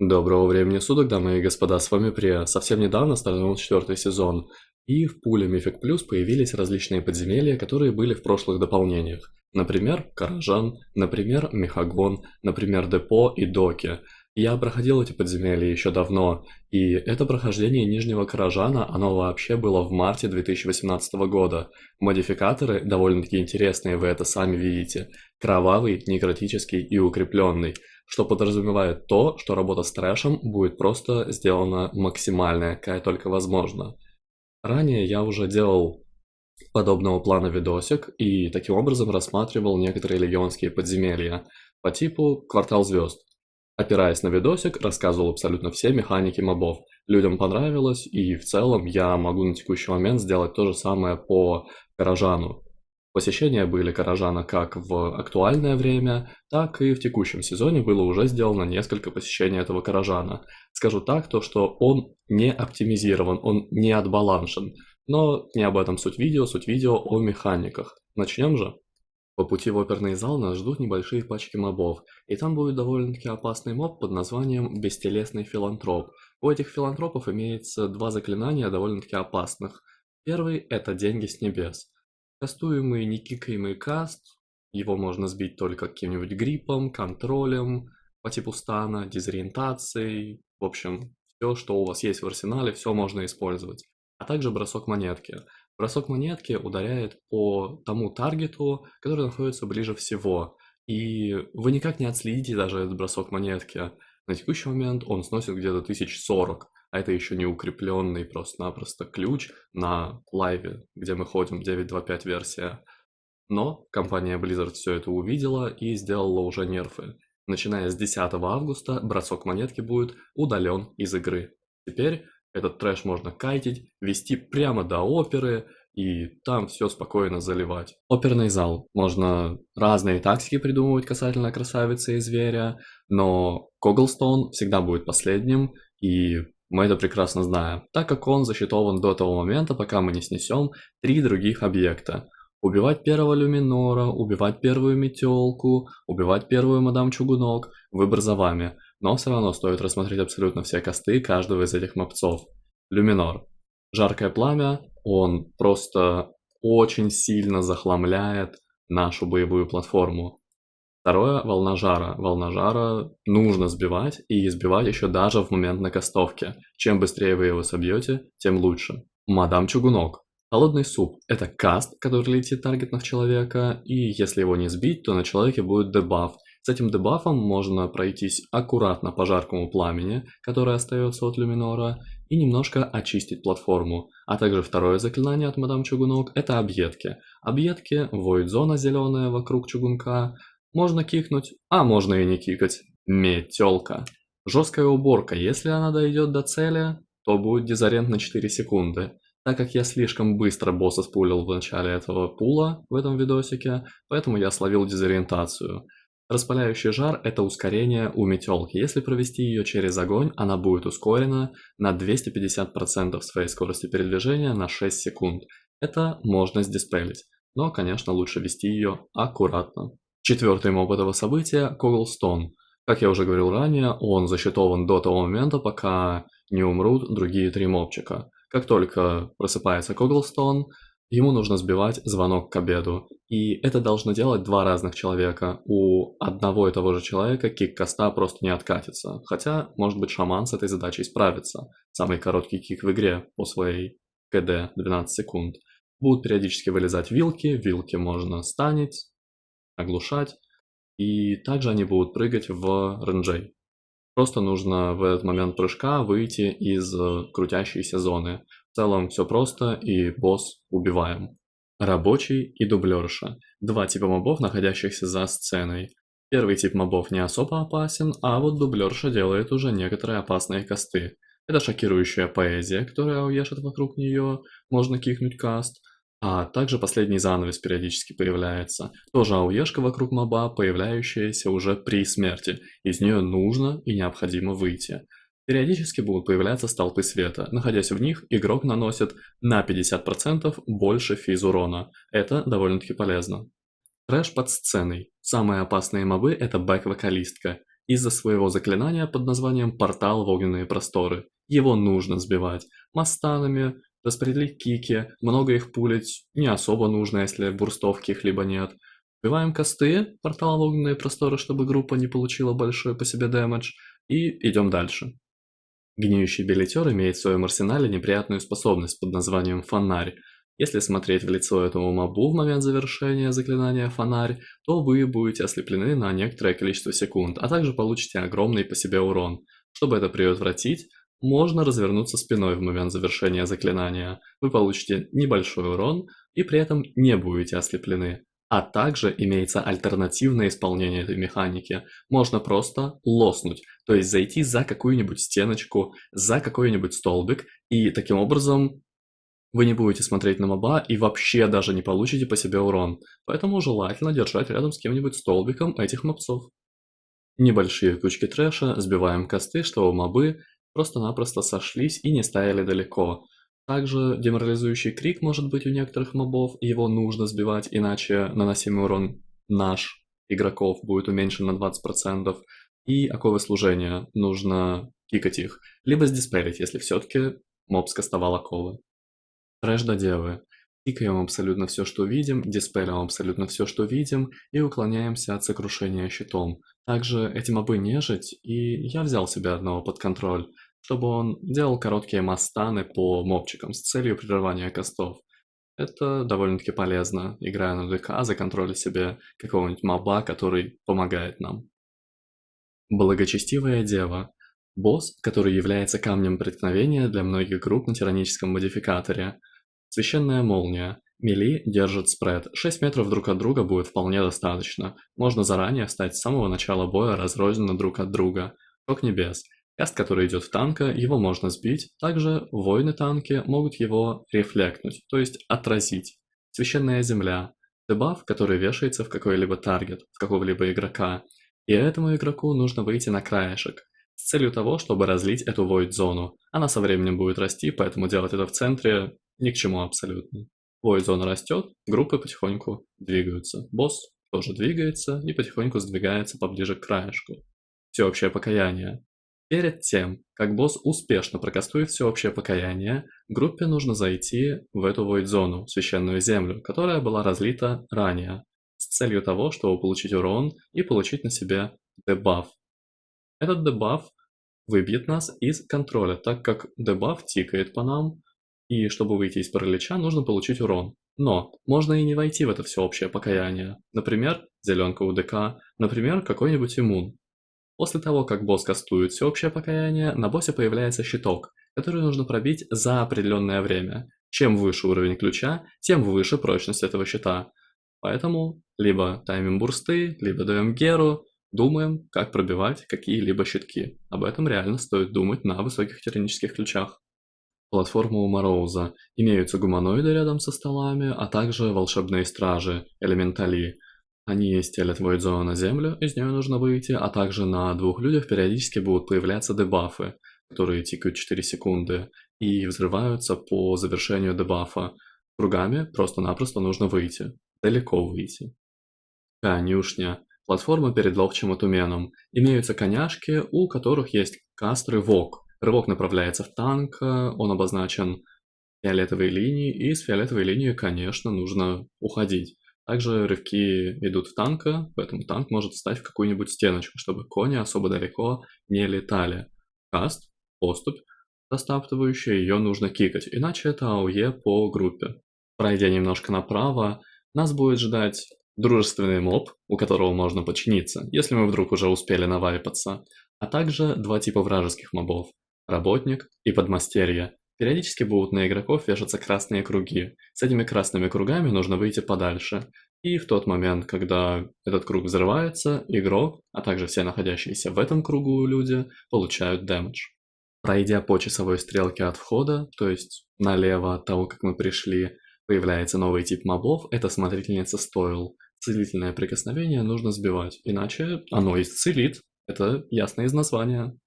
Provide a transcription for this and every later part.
Доброго времени суток, дамы и господа, с вами Прия. Совсем недавно стартовал четвертый сезон, и в пуле Мифик Плюс появились различные подземелья, которые были в прошлых дополнениях. Например, Каражан, например, Мехагон, например, Депо и Доки. Я проходил эти подземелья еще давно, и это прохождение Нижнего Каражана, оно вообще было в марте 2018 года. Модификаторы довольно-таки интересные, вы это сами видите. Кровавый, некротический и укрепленный что подразумевает то, что работа с трэшем будет просто сделана максимальная, какая только возможно. Ранее я уже делал подобного плана видосик и таким образом рассматривал некоторые легионские подземелья по типу «Квартал звезд». Опираясь на видосик, рассказывал абсолютно все механики мобов. Людям понравилось, и в целом я могу на текущий момент сделать то же самое по Каражану. Посещения были Каражана как в актуальное время, так и в текущем сезоне было уже сделано несколько посещений этого Каражана. Скажу так, то что он не оптимизирован, он не отбаланшен. Но не об этом суть видео, суть видео о механиках. Начнем же? По пути в оперный зал нас ждут небольшие пачки мобов, и там будет довольно-таки опасный моб под названием «Бестелесный филантроп». У этих филантропов имеется два заклинания довольно-таки опасных. Первый – это «Деньги с небес». Кастуемый некикаемый каст, его можно сбить только каким-нибудь гриппом, контролем, по типу стана, дезориентацией, в общем, все, что у вас есть в арсенале, все можно использовать. А также бросок монетки. Бросок монетки ударяет по тому таргету, который находится ближе всего. И вы никак не отследите даже этот бросок монетки. На текущий момент он сносит где-то 1040 а это еще не укрепленный просто-напросто ключ на лайве, где мы ходим, 9.2.5 версия. Но компания Blizzard все это увидела и сделала уже нерфы. Начиная с 10 августа бросок монетки будет удален из игры. Теперь этот трэш можно кайтить, вести прямо до оперы, и там все спокойно заливать. Оперный зал. Можно разные тактики придумывать касательно красавицы и зверя, но Коглстоун всегда будет последним, и мы это прекрасно знаем, так как он засчитован до того момента, пока мы не снесем три других объекта. Убивать первого люминора, убивать первую метелку, убивать первую мадам чугунок, выбор за вами. Но все равно стоит рассмотреть абсолютно все косты каждого из этих мопцов. Люминор. Жаркое пламя, он просто очень сильно захламляет нашу боевую платформу. Второе – волна жара. Волна жара нужно сбивать, и сбивать еще даже в момент накастовки. Чем быстрее вы его собьете, тем лучше. Мадам Чугунок. Холодный суп – это каст, который летит таргетно в человека, и если его не сбить, то на человеке будет дебаф. С этим дебафом можно пройтись аккуратно по жаркому пламени, которое остается от люминора, и немножко очистить платформу. А также второе заклинание от мадам Чугунок – это объедки. Объедки – воид-зона зеленая вокруг чугунка, можно кикнуть, а можно и не кикать. Метелка. Жесткая уборка. Если она дойдет до цели, то будет дизарент на 4 секунды. Так как я слишком быстро босса спулил в начале этого пула в этом видосике, поэтому я словил дезориентацию. Распаляющий жар – это ускорение у метелки. Если провести ее через огонь, она будет ускорена на 250% своей скорости передвижения на 6 секунд. Это можно сдиспелить, но, конечно, лучше вести ее аккуратно. Четвертый моб этого события – Коглстон. Как я уже говорил ранее, он засчитован до того момента, пока не умрут другие три мобчика. Как только просыпается Коглстон, ему нужно сбивать звонок к обеду. И это должны делать два разных человека. У одного и того же человека кик коста просто не откатится. Хотя, может быть, шаман с этой задачей справится. Самый короткий кик в игре по своей КД 12 секунд. Будут периодически вылезать вилки, вилки можно станить, оглушать, и также они будут прыгать в ренджей. Просто нужно в этот момент прыжка выйти из э, крутящейся зоны. В целом все просто, и босс убиваем. Рабочий и дублерша. Два типа мобов, находящихся за сценой. Первый тип мобов не особо опасен, а вот дублерша делает уже некоторые опасные косты. Это шокирующая поэзия, которая уешет вокруг нее, можно кикнуть каст, а также последний занавес периодически появляется. Тоже ауешка вокруг моба, появляющаяся уже при смерти. Из нее нужно и необходимо выйти. Периодически будут появляться столпы света. Находясь в них, игрок наносит на 50% больше физ урона. Это довольно-таки полезно. Трэш под сценой. Самые опасные мобы это бэк-вокалистка. из-за своего заклинания под названием «Портал в огненные просторы». Его нужно сбивать мастанами, распределить кики, много их пулить не особо нужно, если бурстов каких-либо нет. Сбиваем косты, портал в огненные просторы, чтобы группа не получила большой по себе дэмэдж, и идем дальше. Гниющий билетер имеет в своем арсенале неприятную способность под названием «Фонарь», если смотреть в лицо этому мобу в момент завершения заклинания «Фонарь», то вы будете ослеплены на некоторое количество секунд, а также получите огромный по себе урон. Чтобы это предотвратить, можно развернуться спиной в момент завершения заклинания. Вы получите небольшой урон и при этом не будете ослеплены. А также имеется альтернативное исполнение этой механики. Можно просто лоснуть, то есть зайти за какую-нибудь стеночку, за какой-нибудь столбик и таким образом вы не будете смотреть на моба и вообще даже не получите по себе урон, поэтому желательно держать рядом с кем-нибудь столбиком этих мобцов. Небольшие кучки трэша сбиваем косты, чтобы мобы просто-напросто сошлись и не стояли далеко. Также деморализующий крик может быть у некоторых мобов, его нужно сбивать, иначе наносимый урон наш, игроков, будет уменьшен на 20%. И оковы служения, нужно кикать их, либо сдиспелить, если все-таки моб скастовал оковы. Трэш до девы. Тикаем абсолютно все, что видим, диспелим абсолютно все, что видим, и уклоняемся от сокрушения щитом. Также эти мобы нежить, и я взял себе одного под контроль, чтобы он делал короткие мастаны по мобчикам с целью прерывания костов. Это довольно-таки полезно, играя на ДК, законтролить себе какого-нибудь моба, который помогает нам. Благочестивая дева. Босс, который является камнем преткновения для многих групп на тираническом модификаторе. Священная молния. Мели держит спред. 6 метров друг от друга будет вполне достаточно. Можно заранее встать с самого начала боя разрозненно друг от друга. Ток небес. Каст, который идет в танка, его можно сбить. Также воины танки могут его рефлектнуть, то есть отразить. Священная земля. Дебаф, который вешается в какой-либо таргет, в какого-либо игрока. И этому игроку нужно выйти на краешек с целью того, чтобы разлить эту void-зону. Она со временем будет расти, поэтому делать это в центре ни к чему абсолютно. Void-зона растет, группы потихоньку двигаются. Босс тоже двигается и потихоньку сдвигается поближе к краешку. Всеобщее покаяние. Перед тем, как босс успешно прокастует всеобщее покаяние, группе нужно зайти в эту void-зону, священную землю, которая была разлита ранее, с целью того, чтобы получить урон и получить на себе дебаф. Этот дебаф выбьет нас из контроля, так как дебаф тикает по нам, и чтобы выйти из паралича, нужно получить урон. Но можно и не войти в это всеобщее покаяние. Например, зеленка УДК, например, какой-нибудь иммун. После того, как босс кастует всеобщее покаяние, на боссе появляется щиток, который нужно пробить за определенное время. Чем выше уровень ключа, тем выше прочность этого щита. Поэтому либо таймим бурсты, либо даем геру, Думаем, как пробивать какие-либо щитки. Об этом реально стоит думать на высоких тиранических ключах. Платформа у Мороуза. Имеются гуманоиды рядом со столами, а также волшебные стражи, элементали. Они стелят Void на землю, из нее нужно выйти, а также на двух людях периодически будут появляться дебафы, которые тикают 4 секунды, и взрываются по завершению дебафа. Кругами просто-напросто нужно выйти, далеко выйти. Конюшня. Платформа перед ловчим отуменом. Имеются коняшки, у которых есть каст рывок. Рывок направляется в танк, он обозначен фиолетовой линией, и с фиолетовой линии, конечно, нужно уходить. Также рывки идут в танка, поэтому танк может встать в какую-нибудь стеночку, чтобы кони особо далеко не летали. Каст, поступь, застаптывающая, ее нужно кикать, иначе это АОЕ по группе. Пройдя немножко направо, нас будет ждать дружественный моб, у которого можно подчиниться, если мы вдруг уже успели навайпаться, а также два типа вражеских мобов – работник и подмастерье. Периодически будут на игроков вешаться красные круги. С этими красными кругами нужно выйти подальше. И в тот момент, когда этот круг взрывается, игрок, а также все находящиеся в этом кругу люди, получают дэмэдж. Пройдя по часовой стрелке от входа, то есть налево от того, как мы пришли, появляется новый тип мобов, это смотрительница стоил. Целительное прикосновение нужно сбивать, иначе оно исцелит. Это ясно из названия.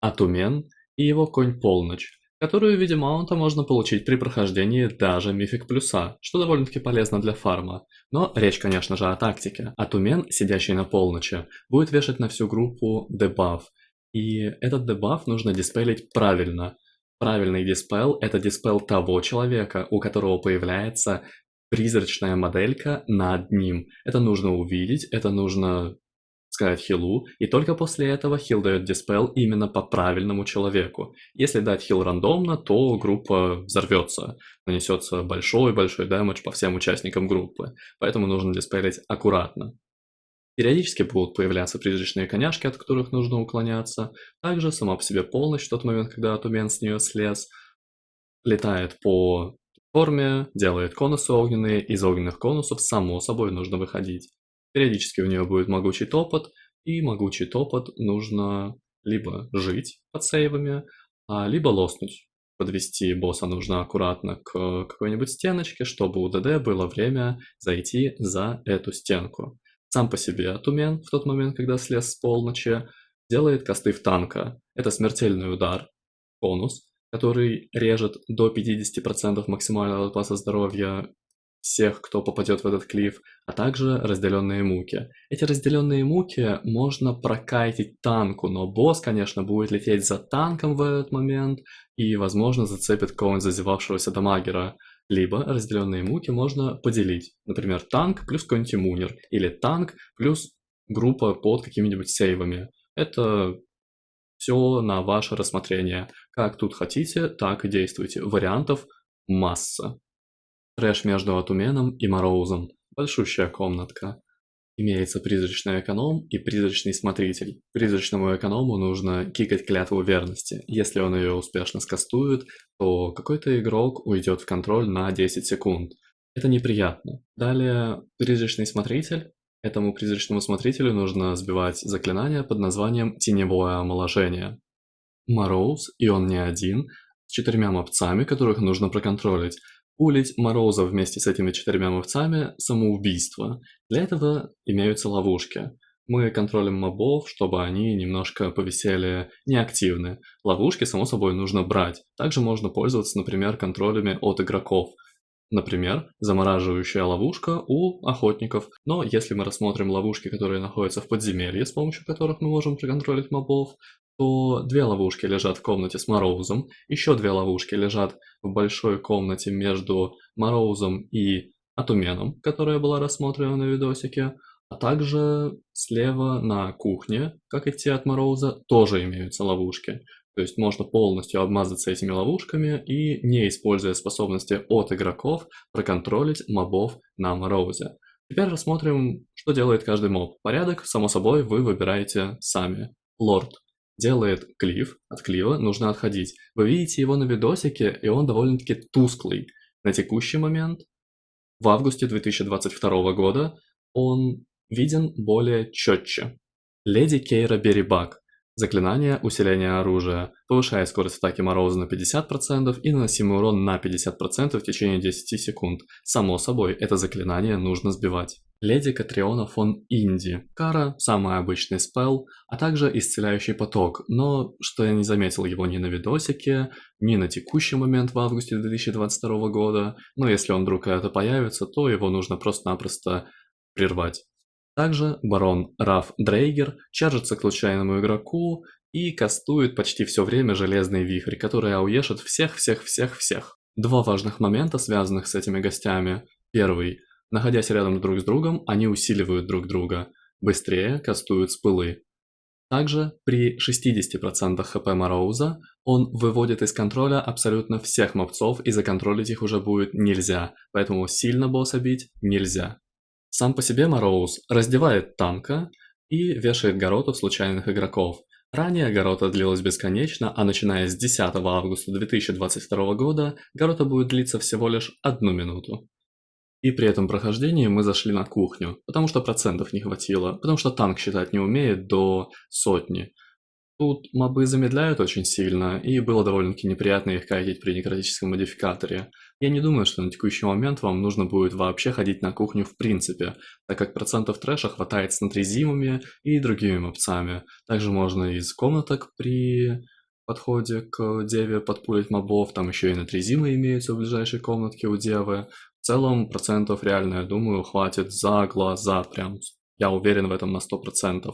Атумен и его конь Полночь. которую в виде маунта можно получить при прохождении даже Мифик Плюса, что довольно-таки полезно для фарма. Но речь, конечно же, о тактике. А Тумен, сидящий на полночи, будет вешать на всю группу дебаф. И этот дебаф нужно диспелить правильно. Правильный диспел – это диспел того человека, у которого появляется призрачная моделька над ним. Это нужно увидеть, это нужно сказать хилу, и только после этого хил дает диспел именно по правильному человеку. Если дать хил рандомно, то группа взорвется, нанесется большой-большой дэмэдж по всем участникам группы, поэтому нужно диспелить аккуратно. Периодически будут появляться призрачные коняшки, от которых нужно уклоняться. Также сама по себе полночь, в тот момент, когда Тумен с нее слез, летает по форме, делает конусы огненные, из огненных конусов само собой нужно выходить. Периодически у нее будет могучий топот, и могучий топот нужно либо жить под сейвами, а либо лоснуть. Подвести босса нужно аккуратно к какой-нибудь стеночке, чтобы у ДД было время зайти за эту стенку. Сам по себе Тумен в тот момент, когда слез с полночи, делает косты в танка. Это смертельный удар, конус, который режет до 50% максимального запаса здоровья всех, кто попадет в этот клифф, а также разделенные муки. Эти разделенные муки можно прокайтить танку, но босс, конечно, будет лететь за танком в этот момент и, возможно, зацепит кого-нибудь зазевавшегося дамагера. Либо разделенные муки можно поделить. Например, танк плюс какой-нибудь иммунер, или танк плюс группа под какими-нибудь сейвами. Это все на ваше рассмотрение. Как тут хотите, так и действуйте. Вариантов масса. Трэш между Атуменом и Мороузом. Большущая комнатка. Имеется призрачный эконом и призрачный смотритель. Призрачному эконому нужно кикать клятву верности. Если он ее успешно скастует, то какой-то игрок уйдет в контроль на 10 секунд. Это неприятно. Далее, призрачный смотритель. Этому призрачному смотрителю нужно сбивать заклинание под названием «Теневое омоложение». Мороуз, и он не один, с четырьмя мопцами, которых нужно проконтролить. Улить Мороза вместе с этими четырьмя мовцами – самоубийство. Для этого имеются ловушки. Мы контролим мобов, чтобы они немножко повисели неактивны. Ловушки, само собой, нужно брать. Также можно пользоваться, например, контролями от игроков. Например, замораживающая ловушка у охотников. Но если мы рассмотрим ловушки, которые находятся в подземелье, с помощью которых мы можем проконтролить мобов, то две ловушки лежат в комнате с Мороузом, еще две ловушки лежат в большой комнате между Мороузом и Атуменом, которая была рассмотрена на видосике, а также слева на кухне, как идти от Мороуза, тоже имеются ловушки. То есть можно полностью обмазаться этими ловушками и, не используя способности от игроков, проконтролить мобов на Мороузе. Теперь рассмотрим, что делает каждый моб. Порядок, само собой, вы выбираете сами. Лорд делает клифф, от клива нужно отходить. Вы видите его на видосике, и он довольно-таки тусклый. На текущий момент, в августе 2022 года, он виден более четче. Леди Кейра Берибак Заклинание усиления оружия повышает скорость атаки Мороза на 50% и наносимый урон на 50% в течение 10 секунд. Само собой, это заклинание нужно сбивать. Леди Катриона фон Инди. Кара – самый обычный спел, а также исцеляющий поток, но что я не заметил его ни на видосике, ни на текущий момент в августе 2022 года, но если он вдруг это появится, то его нужно просто-напросто прервать. Также барон Раф Дрейгер чаржится к случайному игроку и кастует почти все время железный вихрь, который ауешит всех-всех-всех-всех. Два важных момента, связанных с этими гостями. Первый. Находясь рядом друг с другом, они усиливают друг друга. Быстрее кастуют спылы. Также при 60% хп Мороуза он выводит из контроля абсолютно всех мобцов и законтролить их уже будет нельзя, поэтому сильно босса бить нельзя. Сам по себе Мороуз раздевает танка и вешает горотов случайных игроков. Ранее Горота длилась бесконечно, а начиная с 10 августа 2022 года Горота будет длиться всего лишь одну минуту. И при этом прохождении мы зашли на кухню, потому что процентов не хватило, потому что танк считать не умеет до сотни. Тут мобы замедляют очень сильно, и было довольно-таки неприятно их кайтить при некротическом модификаторе. Я не думаю, что на текущий момент вам нужно будет вообще ходить на кухню в принципе, так как процентов трэша хватает с натрезимами и другими мопцами. Также можно из комнаток при подходе к Деве подпулить мобов, там еще и натрезимы имеются в ближайшей комнатке у Девы. В целом, процентов реально, я думаю, хватит за глаза, прям, я уверен в этом на 100%.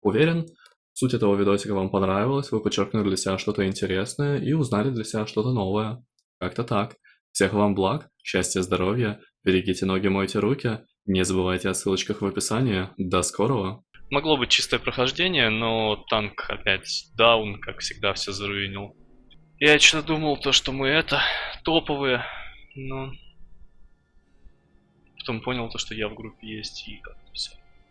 Уверен, суть этого видосика вам понравилась, вы подчеркнули для себя что-то интересное и узнали для себя что-то новое. Как-то так. Всех вам благ, счастья, здоровья, берегите ноги, мойте руки, не забывайте о ссылочках в описании. До скорого! Могло быть чистое прохождение, но танк опять даун, как всегда, все заруинил. Я что-то думал, то, что мы это, топовые, но... Потом понял то, что я в группе есть, и как-то все.